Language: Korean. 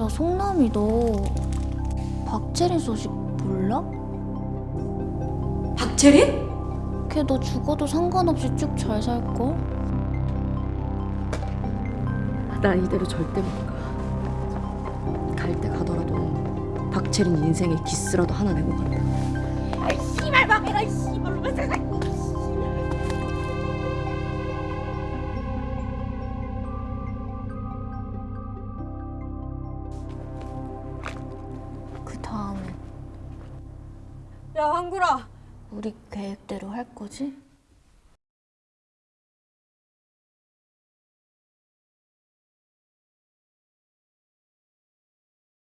야 송남이 너 박재린 소식 몰라? 박채린? 걔 너 죽어도 상관없이 쭉 잘 살걸? 난 이대로 절대 못 가. 갈 때 가더라도 박채린 인생에 기스라도 하나 내고 간다. 야 한구라 우리 계획대로 할 거지?